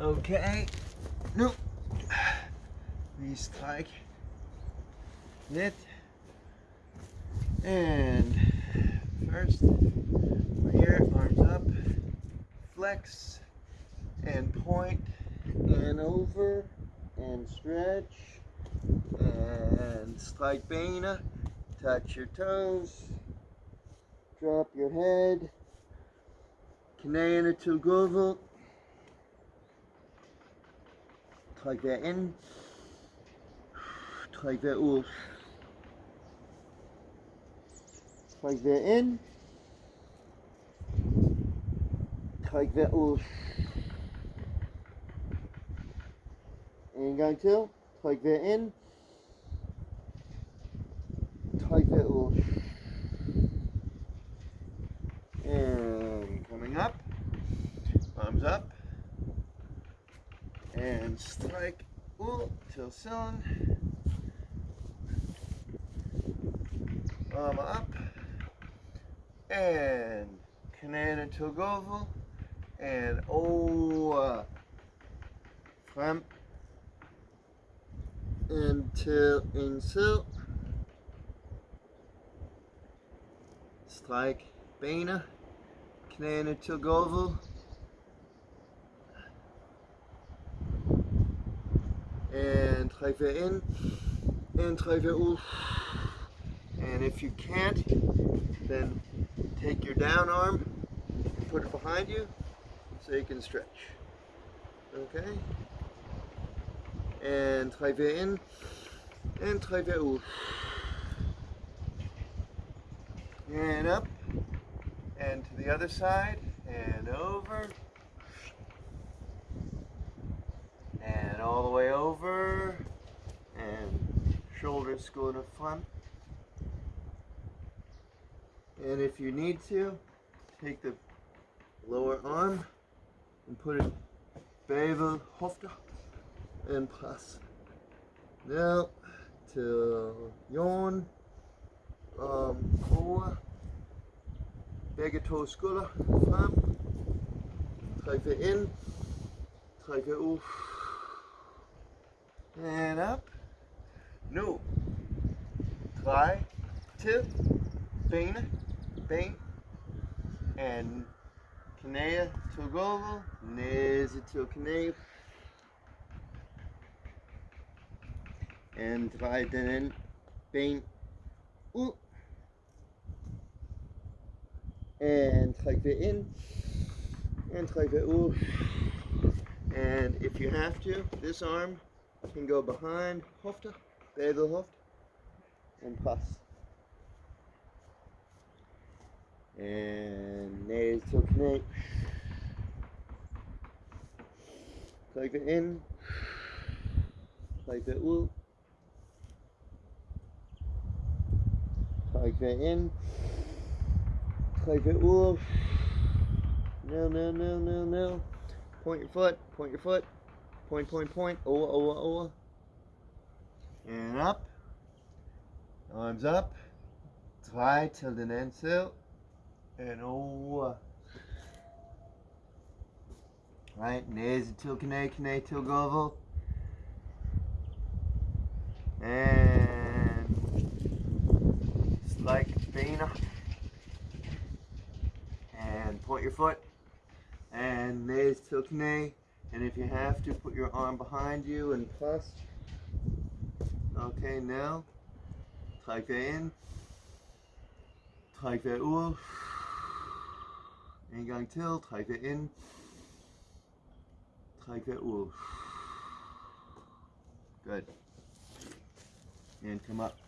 Okay. Nu. Vi stræk lidt. And first, here, arms up, flex, and point, and over, and stretch, and strike bena, touch your toes, drop your head, knæene til træk vejret ind, træk vejret ud, træk vejret ind, træk vejret ud. En gang til, træk vejret ind, træk vejret ud. And coming up, arms up, and strike ud til siden. Arm up, and knæene til gulvet, and oh, uh, over, frem, ind til en side. Stræk bena, knæene til gulvet. And træk vejret ind, and træk vejret ud. And if you can't, then take your down arm, put it behind you, so you can stretch. Okay? And træk vejret ind, and træk vejret ud. And up, and to the other side, and over, and all the way over, and shoulders go to front. And if you need to, take the lower arm and put it bagved hofte and press. Now til jorden, um, over, begge to frem, træk det ind, det ud, and up. Nu, drej til bene, ben, and gulvet, næse til knæ, and den ind, ben ud, and træk det in. And træk det ud, and if you have to, this arm can go behind hofte, bagved hofte, and pass. And næse til knæ. Træk det ind. Træk det ud. Træk det ind. Træk det ud. No, no, no, no, no. Point your foot, point your foot. Point, point, point. Over, over, over. And up. Arms up. Drej til den anden side. And over. Right, næse til knæ, knæ til gulvet. And strike bena. And point your foot. And næse til knæ. And if you have to, put your arm behind you and press. Okay, now. Træk det ind. Træk det ud. En gang til. Træk det in, Træk det ud. Good. And come up.